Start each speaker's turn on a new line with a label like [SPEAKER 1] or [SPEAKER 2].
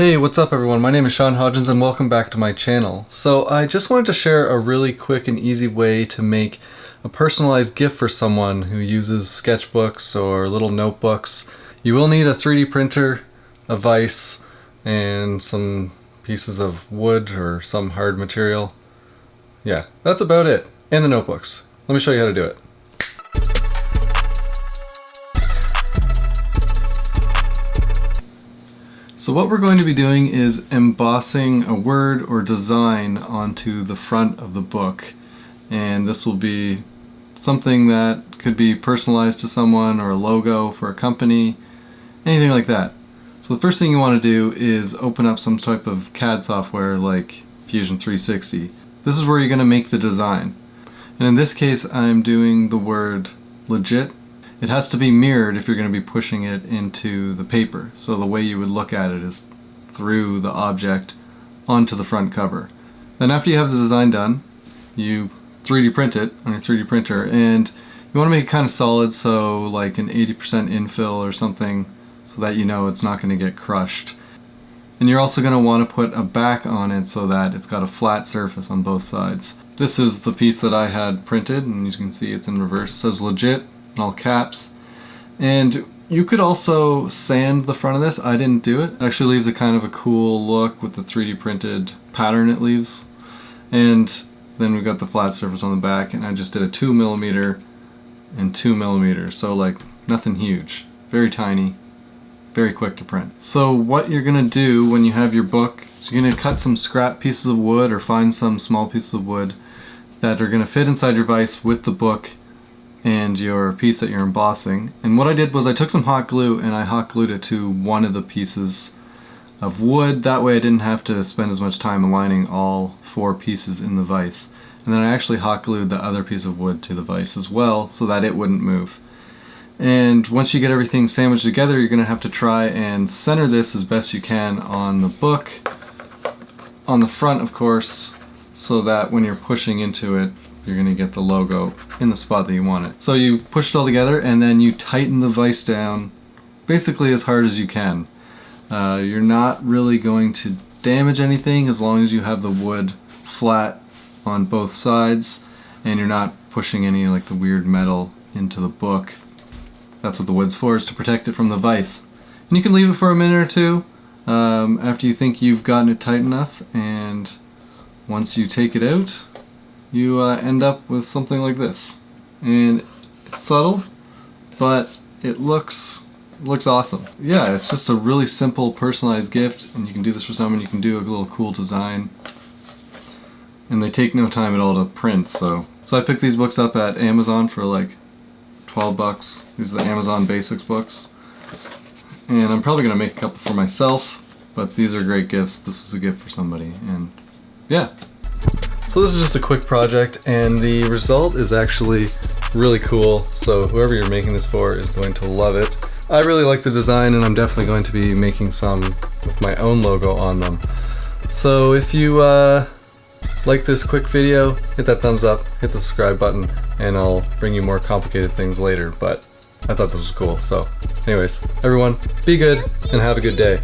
[SPEAKER 1] Hey, what's up everyone? My name is Sean Hodgins and welcome back to my channel. So I just wanted to share a really quick and easy way to make a personalized gift for someone who uses sketchbooks or little notebooks. You will need a 3D printer, a vise, and some pieces of wood or some hard material. Yeah, that's about it. And the notebooks. Let me show you how to do it. So what we're going to be doing is embossing a word or design onto the front of the book. And this will be something that could be personalized to someone or a logo for a company, anything like that. So the first thing you want to do is open up some type of CAD software like Fusion 360. This is where you're going to make the design. And in this case I'm doing the word legit it has to be mirrored if you're going to be pushing it into the paper. So the way you would look at it is through the object onto the front cover. Then after you have the design done, you 3D print it on your 3D printer and you want to make it kind of solid so like an 80% infill or something so that you know it's not going to get crushed. And you're also going to want to put a back on it so that it's got a flat surface on both sides. This is the piece that I had printed and you can see it's in reverse. It says legit in all caps. And you could also sand the front of this. I didn't do it. It actually leaves a kind of a cool look with the 3D printed pattern it leaves. And then we've got the flat surface on the back and I just did a 2 millimeter and 2 millimeter. So like nothing huge. Very tiny. Very quick to print. So what you're to do when you have your book is you're to cut some scrap pieces of wood or find some small pieces of wood that are to fit inside your vise with the book and your piece that you're embossing. And what I did was I took some hot glue and I hot glued it to one of the pieces of wood. That way I didn't have to spend as much time aligning all four pieces in the vise. And then I actually hot glued the other piece of wood to the vise as well so that it wouldn't move. And once you get everything sandwiched together, you're going to have to try and center this as best you can on the book, on the front of course, so that when you're pushing into it, you're to get the logo in the spot that you want it. So you push it all together and then you tighten the vise down basically as hard as you can. Uh, you're not really going to damage anything as long as you have the wood flat on both sides and you're not pushing any like the weird metal into the book. That's what the wood's for, is to protect it from the vise. And you can leave it for a minute or two um, after you think you've gotten it tight enough and once you take it out you uh, end up with something like this. And it's subtle, but it looks looks awesome. Yeah, it's just a really simple personalized gift and you can do this for someone, you can do a little cool design. And they take no time at all to print, so. So I picked these books up at Amazon for like 12 bucks. These are the Amazon Basics books. And I'm probably to make a couple for myself, but these are great gifts. This is a gift for somebody, and yeah, so this is just a quick project and the result is actually really cool. So whoever you're making this for is going to love it. I really like the design and I'm definitely going to be making some with my own logo on them. So if you uh, like this quick video, hit that thumbs up, hit the subscribe button, and I'll bring you more complicated things later. But I thought this was cool. So anyways, everyone, be good and have a good day.